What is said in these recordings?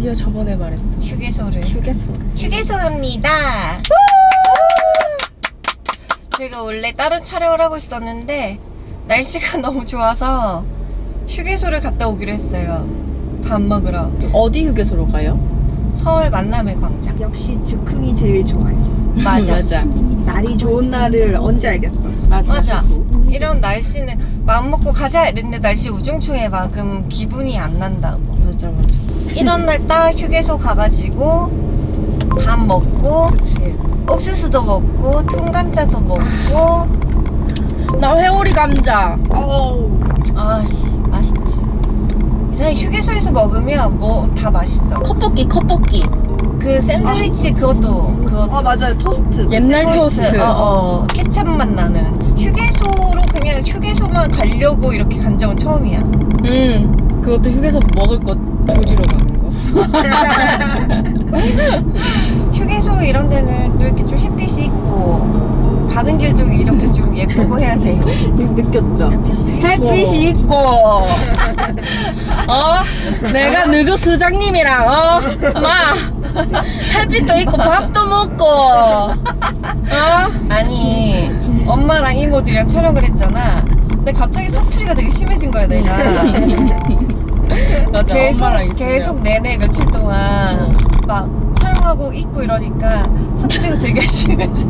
드디어 저번에 말했던 휴게소를 휴게소. 휴게소입니다. 저희가 원래 다른 촬영을 하고 있었는데 날씨가 너무 좋아서 휴게소를 갔다 오기로 했어요. 밥 먹으러 어디 휴게소로 가요? 서울 만남의 광장. 역시 즉흥이 제일 좋아요. 맞아. 맞아. 날이 좋은 날을 언제 알겠어? 맞아. 이런 날씨는 마음 먹고 가자 이랬는데 날씨 우중충해 막 그럼 기분이 안 난다고. 맞아 맞아. 이런 날 딱 휴게소 가가지고 밥 먹고 그치. 옥수수도 먹고 통감자도 먹고 나 회오리 감자. 어우. 아씨 맛있지. 이상하게 휴게소에서 먹으면 뭐 다 맛있어. 컵볶이 컵볶이. 그 샌드위치 그것도 그것도 아 맞아요 토스트. 옛날 샌드위치, 토스트. 어, 어, 케찹 맛 나는 휴게소로 그냥 휴게소만 가려고 이렇게 간 적은 처음이야. 음. 그것도 휴게소 먹을 거 조지러 거. 휴게소 이런 데는 또 이렇게 좀 햇빛이 있고 가는 길도 이렇게 좀 예쁘고 해야 돼. 느꼈죠? 햇빛이 있고. 어? 내가 누구 수장님이랑 어? 마 햇빛도 있고 밥도 먹고. 어? 아니 엄마랑 이모들이랑 촬영을 했잖아. 근데 갑자기 사투리가 되게 심해진 거야 내가. 맞아. 계속 엄마랑 있으면. 계속 내내 며칠 동안 막 촬영하고 있고 이러니까 사투리가 되게 심해졌어.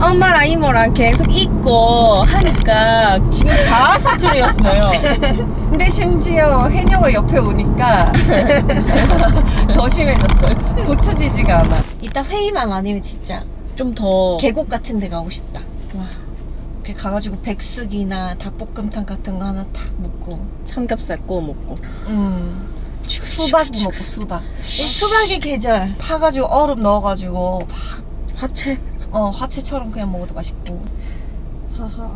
엄마랑 이모랑 계속 있고 하니까 지금 다 사투리였어요. 근데 심지어 해녀가 옆에 오니까 더 심해졌어요. 고쳐지지가 않아. 이따 회의만 아니면 진짜 좀 더. 계곡 같은 데 가고 싶다. 와, 이렇게 가가지고 백숙이나 닭볶음탕 같은 거 하나 탁 먹고 삼겹살 구워 먹고. 음. 수박 먹고 수박 이 수박의 계절 파가지고 얼음 넣어가지고 막, 화채. 어 화채처럼 그냥 먹어도 맛있고 하하.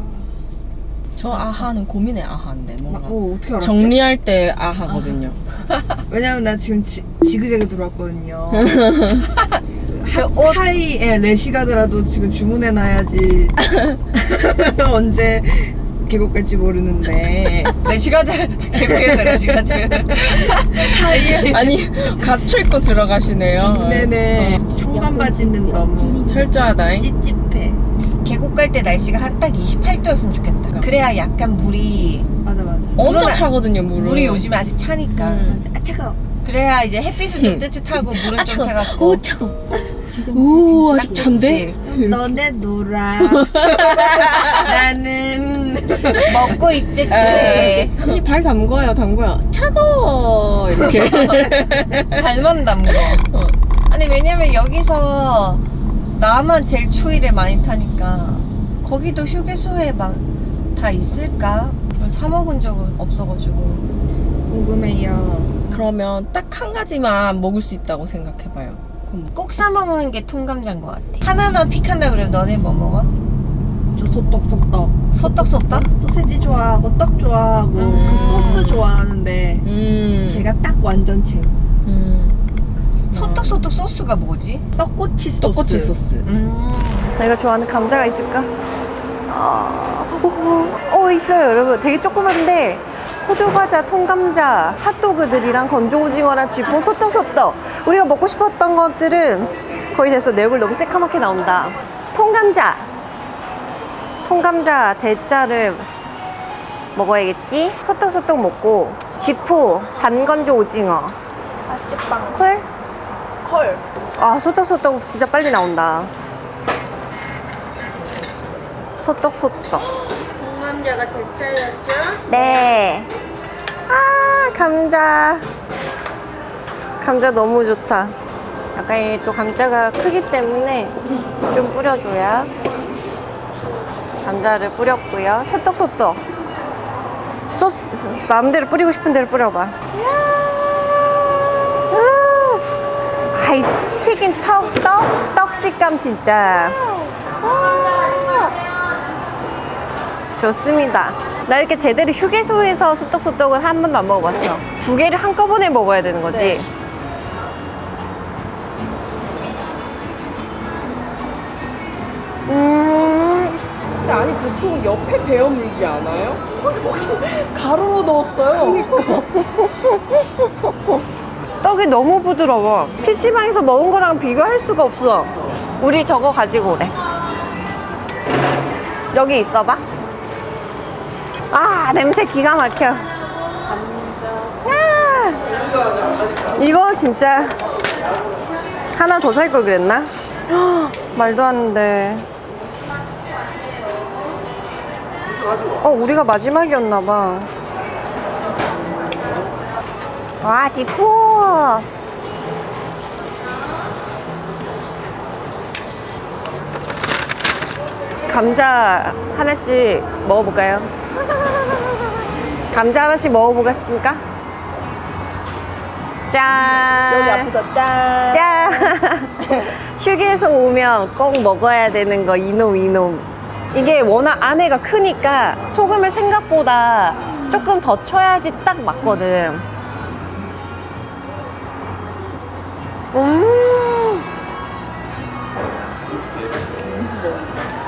저 아하는 고민의 아하인데 뭔가. 어 어떻게 알았지? 정리할 때 아하거든요. 왜냐면 나 지금 지, 지그재그 들어왔거든요. 그 옷, 사이에 레시가드라도 지금 주문해놔야지. 언제 계곡 갈지 모르는데. 네 시간들 계속해서 네 시간들. 아니 갖춰 입고 들어가시네요. 네네. 청반 바지는 너무 철저하다잉. 찝찝해. 계곡 갈 때 날씨가 한 딱 28도였으면 좋겠다. 그래야 약간 물이 맞아 맞아. 엄청 차거든요 물은. 물이 요즘에 아직 차니까. 음. 아 차가워. 그래야 이제 햇빛은 좀 뜨뜻하고 물은 좀 차갑고. 오 차가. 오 아직. 좋지. 너네 놀아 나는 먹고 있을게 언니 발 담궈요 담궈요. 차가워 이렇게. 발만 담궈 어. 아니 왜냐면 여기서 나만 제일 추위를 많이 타니까 거기도 휴게소에 막 다 있을까? 사 먹은 적은 없어가지고 궁금해요 그러면 딱 한 가지만 먹을 수 있다고 생각해봐요. 그럼 꼭사 먹는 게 통감자인 것 같아 하나만 픽한다 그러면 너네 뭐 먹어? 저 소떡 소떡 소떡 소떡? 소세지 좋아하고 떡 좋아하고 음. 그 소스 좋아하는데 음. 걔가 딱 완전체 음. 소떡 소떡 소스가 뭐지? 떡꼬치 소스 떡꼬치 소스. 음. 내가 좋아하는 감자가 있을까? 아, 오, 어 있어요 여러분 되게 조그만데 호두과자, 통감자, 핫도그들이랑 건조오징어랑 쥐포, 소떡소떡 우리가 먹고 싶었던 것들은 거의 됐어 내 얼굴 너무 새카맣게 나온다 통감자 통감자 대짜를 먹어야겠지 소떡소떡 먹고 쥐포, 단건조 오징어 맛있겠다 콜? 컬아 소떡소떡 진짜 빨리 나온다 소떡소떡 공감자가 대짜였죠? 네. 아, 감자. 감자 너무 좋다. 약간 또 감자가 크기 때문에 좀 뿌려줘야. 감자를 뿌렸고요. 소떡소떡. 소스, 마음대로 뿌리고 싶은 대로 뿌려봐. 아, 아이, 튀긴 턱, 떡, 떡 식감 진짜. 좋습니다. 나 이렇게 제대로 휴게소에서 소떡소떡을 한 번도 안 먹어봤어. 두 개를 한꺼번에 먹어야 되는 거지. 네. 보통 옆에 베어 물지 않아요? 가루로 넣었어요. 떡 떡이 너무 부드러워. PC방에서 먹은 거랑 비교할 수가 없어. 우리 저거 가지고 오래. 여기 있어봐. 아, 냄새 기가 막혀. 아, 이거 진짜 하나 더 살 걸 그랬나? 헉, 말도 안 돼. 어, 우리가 마지막이었나 봐. 와, 지포! 감자 하나씩 먹어볼까요? 감자 하나씩 먹어보겠습니까? 짠! 여기 앞에서 짠. 짠! 휴게소 오면 꼭 먹어야 되는 거 이놈 이놈 이게 워낙 안에가 크니까 소금을 생각보다 조금 더 쳐야지 딱 맞거든 음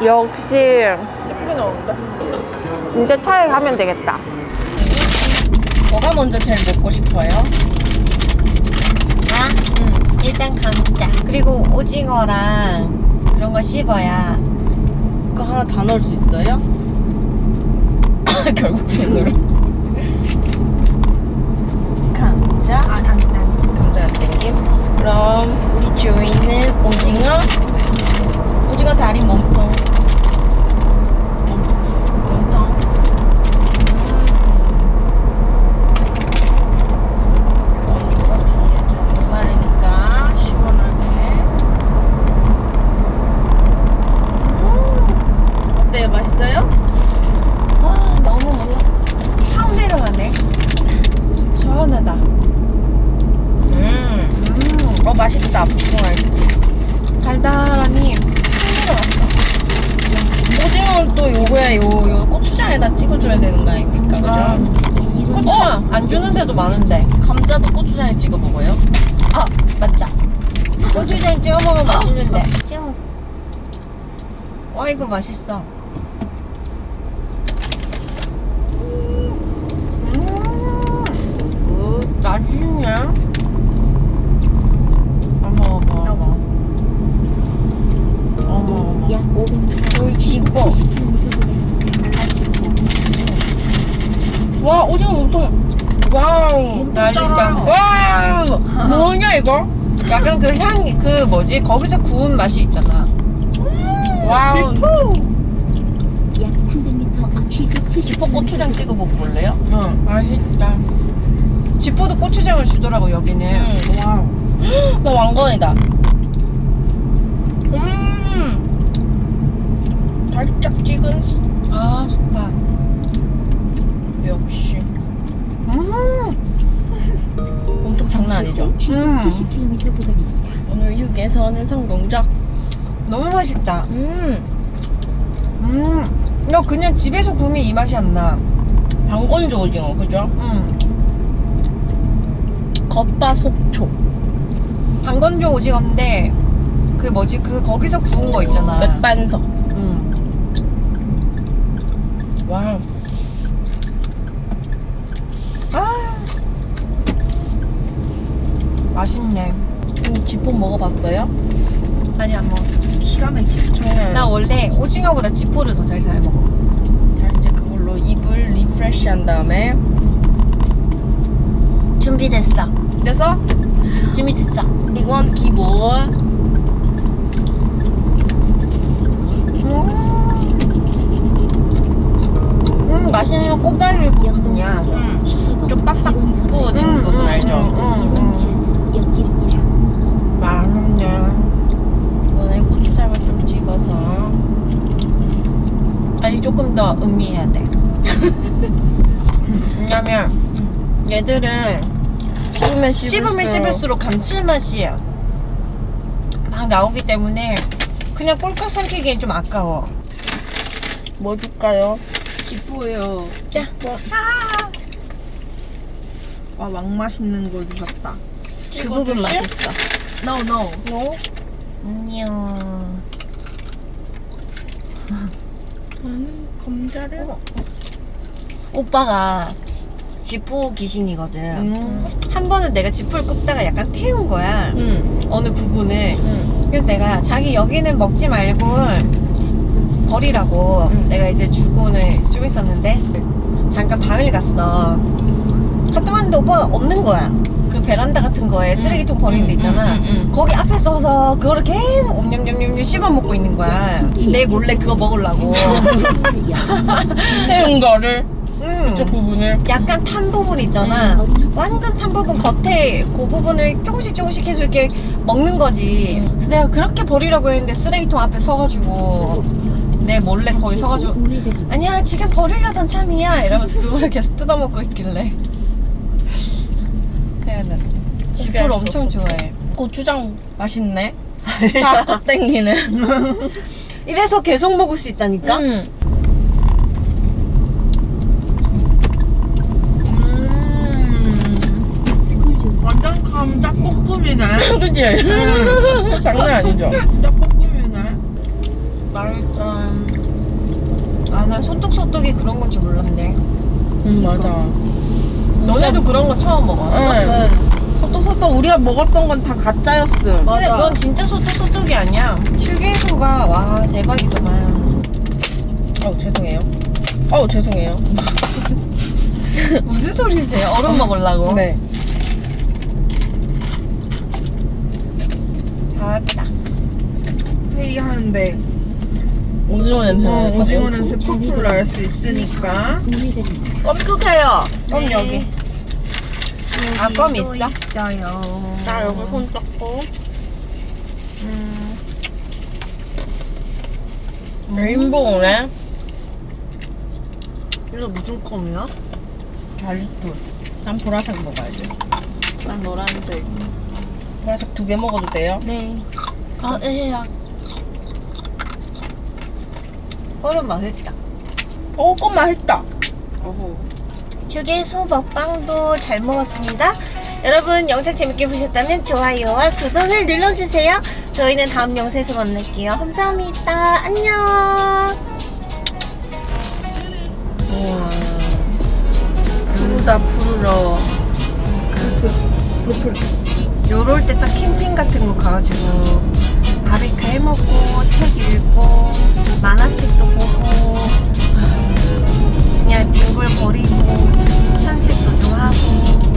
역시 예쁘게 나온다. 이제 타일 하면 되겠다 뭐가 먼저 제일 먹고 싶어요? 아, 일단 감자 그리고 오징어랑 그런 거 씹어야 그거 하나 다 넣을 수 있어요? 결국 찐으로. 감자. 아, 안, 안. 감자 땡김. 그럼 우리 주인은 오징어. 오징어 다리 몸통. 몸통. 몸통. 이거 뒤에 좀 마르니까 시원하게. 음. 어때요? 맛있어요? 아, 너무 뭔가 확 내려가네 시원하다 음. 어 맛있다. 복숭아. 달달하니 확 오징어는 또 요거야 요, 요 고추장에다 찍어줘야 되는 거 아닙니까? 그죠? 내려왔어 데도 많은데 감자도 고추장에 찍어 먹어요? 아 맞다. 고추장 찍어 먹으면 맛있는데. 와 이거 맛있어. 음, 맛있네 어머 어머 어머. 어머. 어머 약 500m 여기 기뻐. 와 오징어 몸통. wow. 맛있다 wow. 뭐냐 이거? 약간 그 향이 그 뭐지 거기서 구운 맛이 있잖아 wow. 약 300m 앞 시속 70 쥐포 고추장 찍어 먹어볼래요? 응 맛있다 지포도 고추장을 주더라고 여기는 와우. 나 왕건이다. 음. 살짝 찍은 아 좋다 역시 음 몸통 장난 아니죠? 음. 70km 구간입니다. 오늘 휴게소는 성공적. 너무 맛있다 음. 음너 그냥 집에서 구우면 이 맛이 안나 반건조 오징어 그죠? 음 겉바 속촉. 반건조 오징어인데 그 뭐지 그 거기서 구운 거 있잖아 맥반석. 음. wow. 아 맛있네. 음, 쥐포 먹어봤어요? 아니 안 먹었어. 기가 막히죠. 정말. 나 원래 오징어보다 지포를 더 잘 잘 먹어. 자, 이제 그걸로 입을 리프레시 한 다음에 준비됐어. 그래서 준비됐어. 이건 기본. 음 맛있는 꽃갈비 부분이야 음. 수서동 좀 바싹 이번 구워지는 음, 부분 음, 알죠? 음. 이번 지하철 연길입니다. 맛있네 이번에 고추장을 좀 찍어서 아니 조금 더 음미해야 돼 왜냐면 얘들은 씹으면 씹으면 씹을수록 감칠맛이 막 나오기 때문에 그냥 꼴깍 삼키기엔 좀 아까워 뭐 줄까요? 기뻐요. 자. 와, 왕 맛있는 걸 주셨다. 그 부분 맛있어 No, no. 너? 안녕 나는 감자를 오빠가 쥐포 귀신이거든. 음. 한 번은 내가 지포를 끄다가 약간 태운 거야. 응. 어느 부분을. 응. 그래서 내가 자기 여기는 먹지 말고 버리라고 응. 내가 이제 주고는 좀 있었는데 잠깐 방을 갔어. 갔다 왔는데 오빠가 없는 거야. 그 베란다 같은 거에 쓰레기통 버리는 데 있잖아. 응, 응, 응. 거기 앞에 서서 그거를 계속 옴냠냠냠 씹어 먹고 있는 거야. 내 몰래 그거 먹으려고. 태운 거를 응. 저 부분을 약간 탄 부분 있잖아. 완전 탄 부분 겉에 그 부분을 조금씩 조금씩 계속 이렇게 먹는 거지. 음. 그래서 내가 그렇게 버리라고 했는데 쓰레기통 앞에 서가지고 내 몰래 거기 서가지고. 아니야 지금 버리려던 참이야 이러면서 그거를 계속 뜯어먹고 있길래 세연아 지포를 엄청 좋아해. 고추장 맛있네. 자꾸 땡기네. 이래서 계속 먹을 수 있다니까. 완전 감자볶음이네. 그치? 장난 아니죠? 감자볶음이네. 맛있다. 아나 손톱소떡이 그런 건줄 몰랐네. 응, 맞아. 너네도 그런 거 처음 먹었어? 응. 소떡소떡 우리가 먹었던 건 다 가짜였음. 근데 그건 진짜 소떡소떡이 아니야. 휴게소가 와 대박이더만. 어우, 죄송해요. 어우, 죄송해요. 무슨 소리세요? 얼음 먹으려고? 네. 아따. 회의하는데 오징어 냄새. 어. 오징어 냄새 펄펄 날수 있으니까. 우회전입니다. 껌 끄세요. 껌 네. 여기. 아, 껌 있어? 있어요. 자, 여기 손 잡고. 레인보우네. 이거 무슨 껌이야? 잘리풀. 난 보라색 먹어야지. 난 노란색. 보라색 두 개 먹어도 돼요? 네. 아, 에야. 얼음 맛있다. 어, 껌 맛있다. 휴게소 먹방도 잘 먹었습니다. 여러분 영상 재밌게 보셨다면 좋아요와 구독을 눌러주세요. 저희는 다음 영상에서 만날게요. 감사합니다. 안녕. 우와. 푸르다, 푸르러. 요럴 때 딱 캠핑 같은 거 가가지고 바베큐 해먹고 책 읽고 만화책도 보고 아, 그냥 뒹굴거리고 산책도 좀 하고.